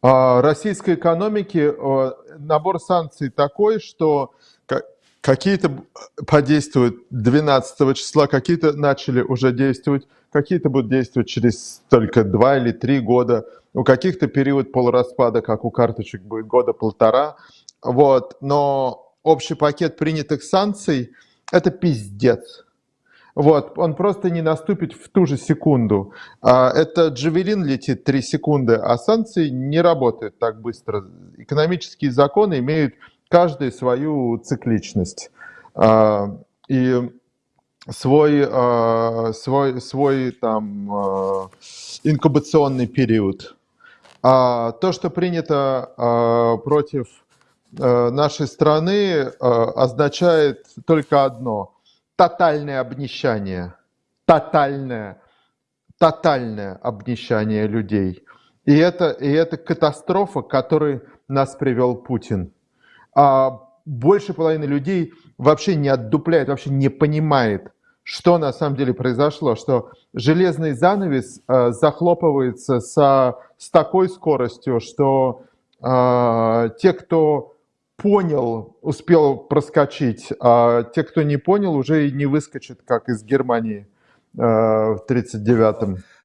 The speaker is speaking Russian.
А, российской экономики э, набор санкций такой, что какие-то подействуют 12 числа, какие-то начали уже действовать, какие-то будут действовать через только два или три года, у каких-то период полураспада, как у карточек, будет года полтора. Вот. Но общий пакет принятых санкций – это пиздец. Вот, он просто не наступит в ту же секунду. А, это джавелин летит 3 секунды, а санкции не работают так быстро. Экономические законы имеют каждый свою цикличность. А, и свой, а, свой, свой там инкубационный период. То, что принято против нашей страны, означает только одно – тотальное обнищание, тотальное, тотальное обнищание людей. И это, и это катастрофа, к которой нас привел Путин. А больше половины людей вообще не отдупляет, вообще не понимает, что на самом деле произошло, что железный занавес э, захлопывается со, с такой скоростью, что э, те, кто понял, успел проскочить, а те, кто не понял, уже и не выскочит, как из Германии э, в 1939-м.